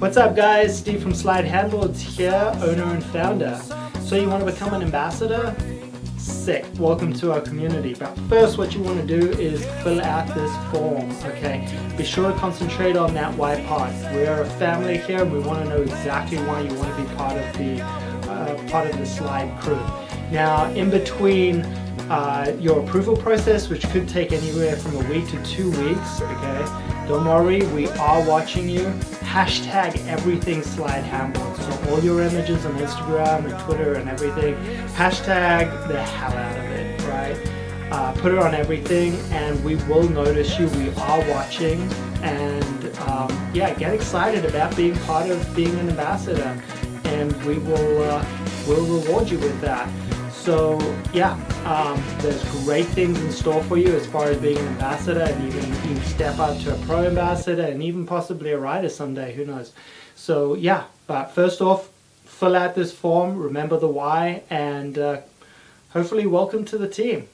What's up guys, Steve from Slide Handboards here, owner and founder. So you want to become an ambassador? Sick, welcome to our community. But first what you want to do is fill out this form, okay? Be sure to concentrate on that why part. We're a family here and we want to know exactly why you want to be part of the, uh, part of the Slide crew. Now in between uh, your approval process, which could take anywhere from a week to two weeks, okay? Don't worry, we are watching you. Hashtag everything slide handboard. So all your images on Instagram and Twitter and everything, hashtag the hell out of it, right? Uh, put it on everything and we will notice you. We are watching and um, yeah, get excited about being part of being an ambassador and we will uh, will reward you with that. So yeah, um, there's great things in store for you as far as being an ambassador and even you can step up to a pro ambassador and even possibly a rider someday, who knows. So yeah, but first off, fill out this form, remember the why, and uh, hopefully welcome to the team.